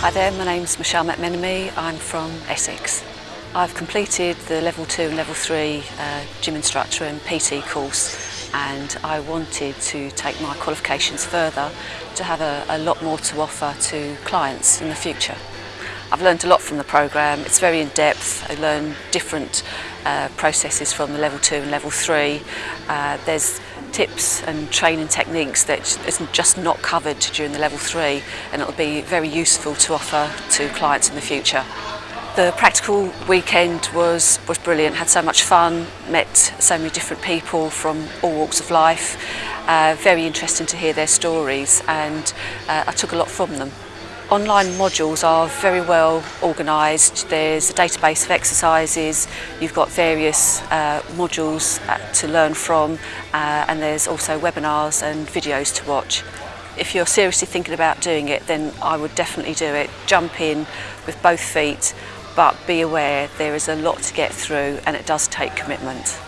Hi there, my name's Michelle McMenemy. I'm from Essex. I've completed the level 2 and level 3 uh, gym instructor and PT course and I wanted to take my qualifications further to have a, a lot more to offer to clients in the future. I've learned a lot from the programme, it's very in-depth, I learned different uh, processes from the level 2 and level 3. Uh, there's tips and training techniques that is just not covered during the level 3 and it'll be very useful to offer to clients in the future. The practical weekend was, was brilliant, had so much fun, met so many different people from all walks of life. Uh, very interesting to hear their stories and uh, I took a lot from them. Online modules are very well organised. There's a database of exercises, you've got various uh, modules uh, to learn from uh, and there's also webinars and videos to watch. If you're seriously thinking about doing it then I would definitely do it. Jump in with both feet but be aware there is a lot to get through and it does take commitment.